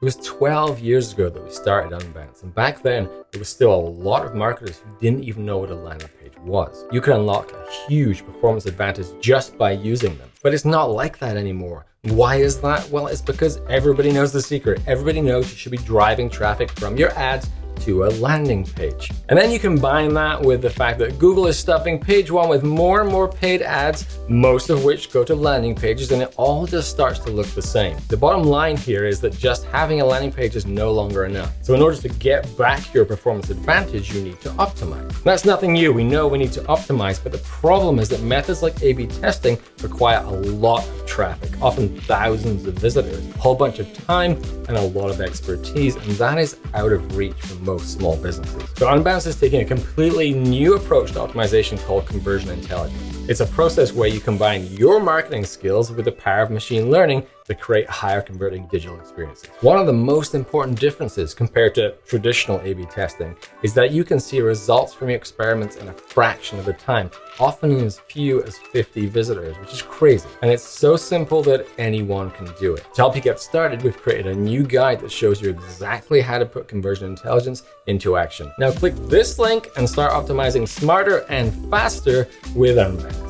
was 12 years ago that we started Unbounce, and back then there was still a lot of marketers who didn't even know what a landing page was. You could unlock a huge performance advantage just by using them. But it's not like that anymore. Why is that? Well, it's because everybody knows the secret. Everybody knows you should be driving traffic from your ads to a landing page. And then you combine that with the fact that Google is stuffing page one with more and more paid ads, most of which go to landing pages, and it all just starts to look the same. The bottom line here is that just having a landing page is no longer enough. So in order to get back your performance advantage, you need to optimize. That's nothing new. We know we need to optimize, but the problem is that methods like A-B testing require a lot traffic, often thousands of visitors, a whole bunch of time, and a lot of expertise, and that is out of reach for most small businesses. So Unbounce is taking a completely new approach to optimization called conversion intelligence. It's a process where you combine your marketing skills with the power of machine learning to create higher converting digital experiences. One of the most important differences compared to traditional A-B testing is that you can see results from your experiments in a fraction of the time, often in as few as 50 visitors, which is crazy. And it's so simple that anyone can do it. To help you get started, we've created a new guide that shows you exactly how to put conversion intelligence into action. Now click this link and start optimizing smarter and faster with Unbounce.